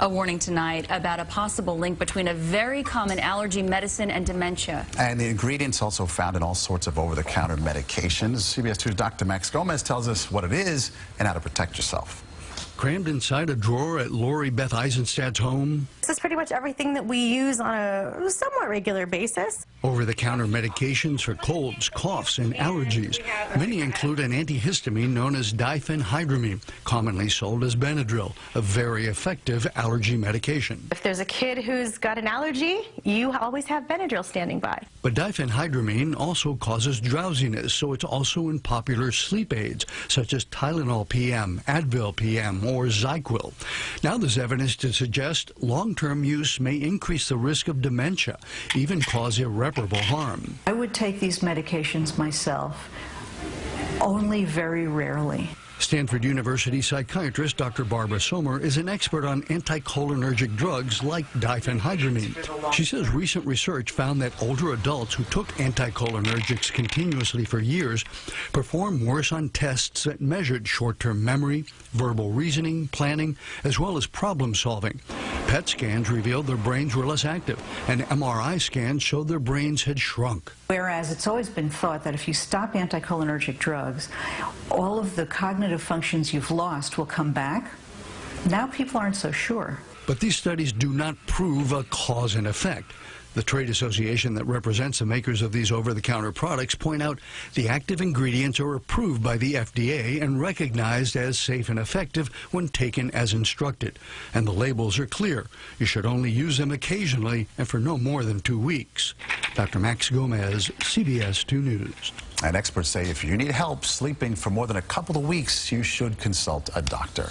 A warning tonight about a possible link between a very common allergy medicine and dementia. And the ingredients also found in all sorts of over-the-counter medications. CBS 2's Dr. Max Gomez tells us what it is and how to protect yourself. Crammed inside a drawer at Lori Beth Eisenstadt's home. This is pretty much everything that we use on a somewhat regular basis. Over-the-counter medications for colds, coughs, and allergies. Many include an antihistamine known as diphenhydramine, commonly sold as Benadryl, a very effective allergy medication. If there's a kid who's got an allergy, you always have Benadryl standing by. But diphenhydramine also causes drowsiness, so it's also in popular sleep aids, such as Tylenol PM, Advil PM, or ZzzQuil. Now there's evidence to suggest long-term use may increase the risk of dementia, even cause irreparable harm. I would take these medications myself only very rarely. Stanford University psychiatrist Dr. Barbara Sommer is an expert on anticholinergic drugs like diphenhydramine. She says recent research found that older adults who took anticholinergics continuously for years performed worse on tests that measured short-term memory, verbal reasoning, planning, as well as problem solving. PET scans revealed their brains were less active, and MRI scans showed their brains had shrunk. Whereas it's always been thought that if you stop anticholinergic drugs, all of the cognitive functions you've lost will come back. Now people aren't so sure. But these studies do not prove a cause and effect. The trade association that represents the makers of these over-the-counter products point out the active ingredients are approved by the FDA and recognized as safe and effective when taken as instructed. And the labels are clear. You should only use them occasionally and for no more than two weeks. Dr. Max Gomez, CBS 2 News. And experts say if you need help sleeping for more than a couple of weeks, you should consult a doctor.